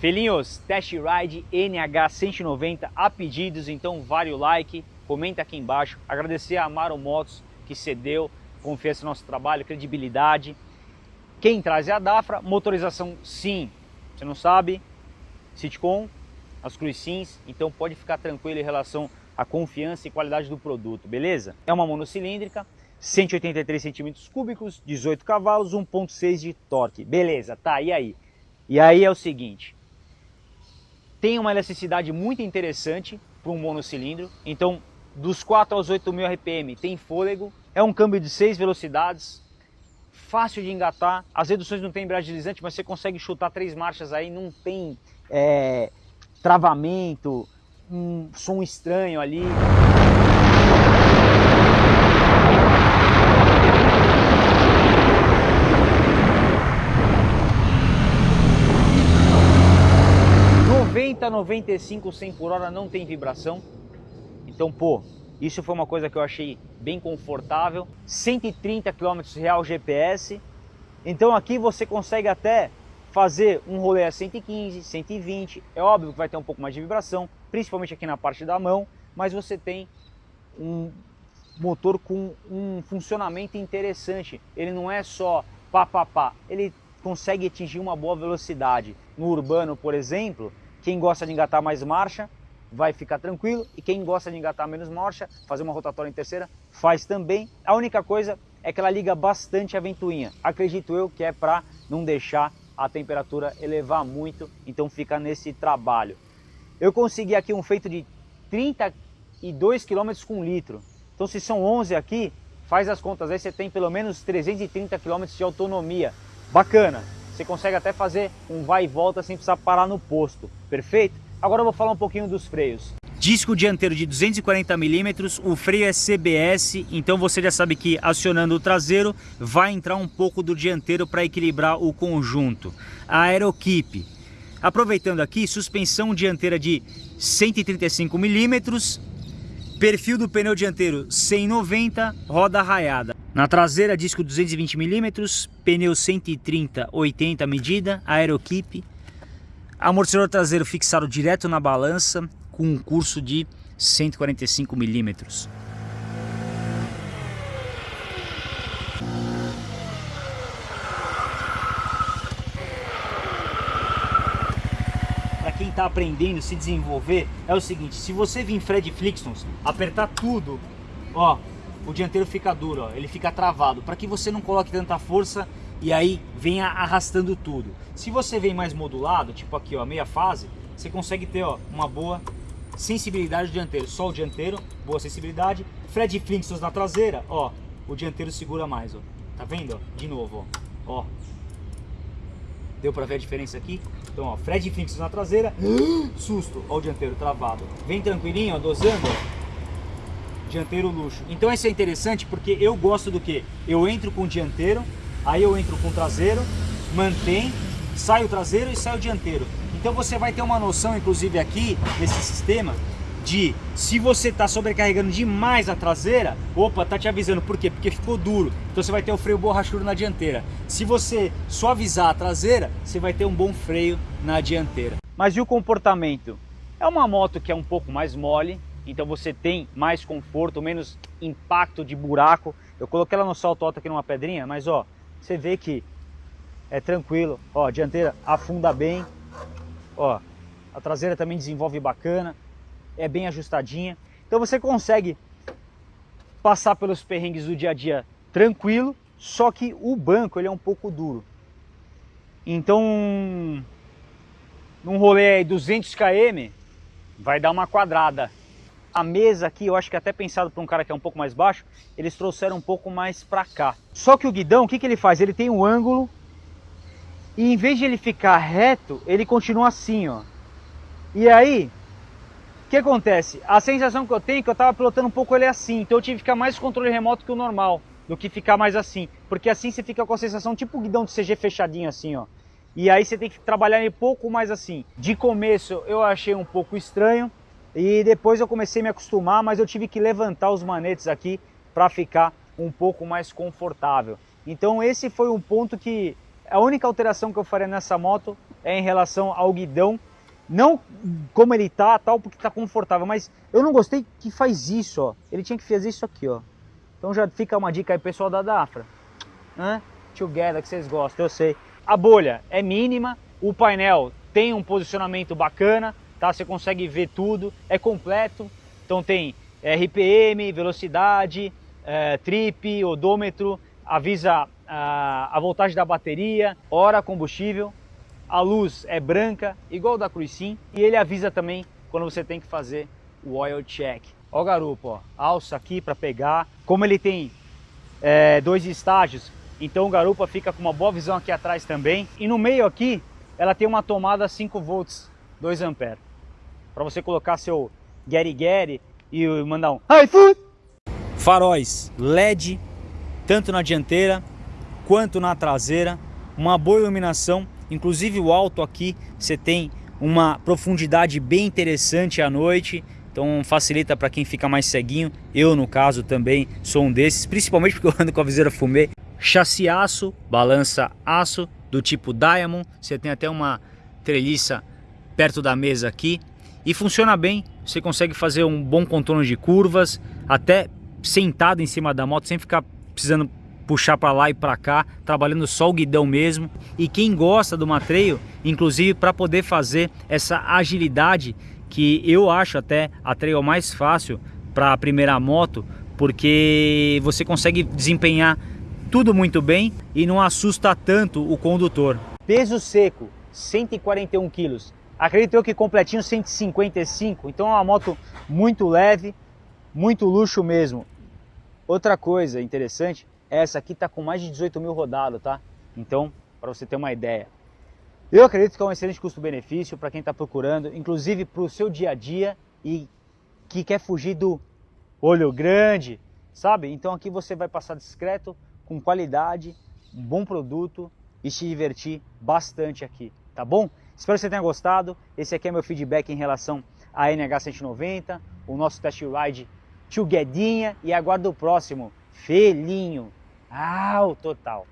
Felinhos, Test Ride NH190 a pedidos, então vale o like, comenta aqui embaixo. Agradecer a Amaro Motos que cedeu, confiança no nosso trabalho, credibilidade. Quem traz é a Dafra, motorização sim, você não sabe, Sitcom, as Cruz Sims, então pode ficar tranquilo em relação à confiança e qualidade do produto, beleza? É uma monocilíndrica, 183 centímetros cúbicos, 18 cavalos, 1.6 de torque, beleza, tá, e aí? E aí é o seguinte, tem uma elasticidade muito interessante para um monocilindro, então dos 4 aos 8 mil RPM tem fôlego, é um câmbio de 6 velocidades, fácil de engatar, as reduções não tem embreagem deslizante, mas você consegue chutar três marchas aí, não tem é, travamento, um som estranho ali. 95, 100 por hora não tem vibração. Então, pô, isso foi uma coisa que eu achei bem confortável. 130 km real GPS. Então aqui você consegue até fazer um rolê a 115, 120. É óbvio que vai ter um pouco mais de vibração, principalmente aqui na parte da mão, mas você tem um motor com um funcionamento interessante. Ele não é só pá, pá, pá. Ele consegue atingir uma boa velocidade. No urbano, por exemplo, quem gosta de engatar mais marcha vai ficar tranquilo e quem gosta de engatar menos marcha, fazer uma rotatória em terceira, faz também. A única coisa é que ela liga bastante a ventoinha. Acredito eu que é para não deixar a temperatura elevar muito, então fica nesse trabalho. Eu consegui aqui um feito de 32 km com litro. Então se são 11 aqui, faz as contas aí, você tem pelo menos 330 km de autonomia. Bacana! Você consegue até fazer um vai e volta sem precisar parar no posto, perfeito? Agora eu vou falar um pouquinho dos freios. Disco dianteiro de 240 milímetros, o freio é CBS, então você já sabe que acionando o traseiro vai entrar um pouco do dianteiro para equilibrar o conjunto. A Aerokeep, aproveitando aqui, suspensão dianteira de 135 milímetros, perfil do pneu dianteiro 190, roda raiada. Na traseira, disco 220mm, pneu 130-80 medida, Aerokeep. Amortecedor traseiro fixado direto na balança, com um curso de 145mm. Para quem está aprendendo se desenvolver, é o seguinte, se você vir Fred Flixons, apertar tudo, ó, o dianteiro fica duro, ó, ele fica travado, para que você não coloque tanta força e aí venha arrastando tudo. Se você vem mais modulado, tipo aqui, ó, meia fase, você consegue ter ó, uma boa sensibilidade do dianteiro. Só o dianteiro, boa sensibilidade. Fred Flintstones na traseira, ó, o dianteiro segura mais, ó. Tá vendo? De novo, ó. ó. Deu pra ver a diferença aqui? Então, ó, Fred Flintstones na traseira, susto, ó o dianteiro travado. Vem tranquilinho, ó, dosando, ó dianteiro luxo. Então isso é interessante porque eu gosto do que? Eu entro com o dianteiro, aí eu entro com o traseiro, mantém, sai o traseiro e sai o dianteiro. Então você vai ter uma noção, inclusive aqui, nesse sistema, de se você está sobrecarregando demais a traseira, opa, tá te avisando. Por quê? Porque ficou duro. Então você vai ter o freio borrachudo na dianteira. Se você suavizar a traseira, você vai ter um bom freio na dianteira. Mas e o comportamento? É uma moto que é um pouco mais mole, então você tem mais conforto, menos impacto de buraco. Eu coloquei ela no salto alto aqui numa pedrinha, mas ó, você vê que é tranquilo. Ó, a dianteira afunda bem, ó, a traseira também desenvolve bacana, é bem ajustadinha. Então você consegue passar pelos perrengues do dia a dia tranquilo, só que o banco ele é um pouco duro. Então, num rolê aí 200 km, vai dar uma quadrada a mesa aqui, eu acho que é até pensado para um cara que é um pouco mais baixo, eles trouxeram um pouco mais para cá. Só que o guidão, o que, que ele faz? Ele tem um ângulo e em vez de ele ficar reto, ele continua assim, ó. E aí, o que acontece? A sensação que eu tenho é que eu estava pilotando um pouco ele assim, então eu tive que ficar mais controle remoto que o normal, do que ficar mais assim. Porque assim você fica com a sensação tipo o guidão de CG fechadinho assim, ó. E aí você tem que trabalhar um pouco mais assim. De começo eu achei um pouco estranho, e depois eu comecei a me acostumar, mas eu tive que levantar os manetes aqui para ficar um pouco mais confortável. Então esse foi um ponto que a única alteração que eu faria nessa moto é em relação ao guidão, não como ele tá, tal, porque tá confortável, mas eu não gostei que faz isso, ó. Ele tinha que fazer isso aqui, ó. Então já fica uma dica aí, pessoal da Dafra. Hã? Together, que vocês gostam, eu sei. A bolha é mínima, o painel tem um posicionamento bacana, tá? Você consegue ver tudo, é completo. Então tem RPM, velocidade, é, trip, odômetro, avisa a, a voltagem da bateria, hora, combustível. A luz é branca, igual da Cruisin, e ele avisa também quando você tem que fazer o oil check. Ó o garupa, ó, alça aqui para pegar. Como ele tem é, dois estágios, então o garupa fica com uma boa visão aqui atrás também. E no meio aqui, ela tem uma tomada 5 volts, 2 amperes. Para você colocar seu Gary Gary e mandar um iFood. Faróis LED, tanto na dianteira quanto na traseira. Uma boa iluminação, inclusive o alto aqui você tem uma profundidade bem interessante à noite então facilita para quem fica mais ceguinho. Eu, no caso, também sou um desses, principalmente porque eu ando com a viseira fumê. Chassi aço, balança aço, do tipo Diamond. Você tem até uma treliça perto da mesa aqui. E funciona bem, você consegue fazer um bom contorno de curvas, até sentado em cima da moto, sem ficar precisando puxar para lá e para cá, trabalhando só o guidão mesmo. E quem gosta do matreio, inclusive para poder fazer essa agilidade que eu acho até a trail mais fácil para a primeira moto, porque você consegue desempenhar tudo muito bem e não assusta tanto o condutor. Peso seco, 141 quilos. Acredito eu que completinho 155, então é uma moto muito leve, muito luxo mesmo. Outra coisa interessante, essa aqui está com mais de 18 mil rodados, tá? Então, para você ter uma ideia. Eu acredito que é um excelente custo-benefício para quem está procurando, inclusive para o seu dia a dia e que quer fugir do olho grande, sabe? Então aqui você vai passar discreto, com qualidade, um bom produto e se divertir bastante aqui, tá bom? Espero que você tenha gostado. Esse aqui é meu feedback em relação à NH190, o nosso test ride Tio Guedinha e aguardo o próximo, Felinho. Ah, o total.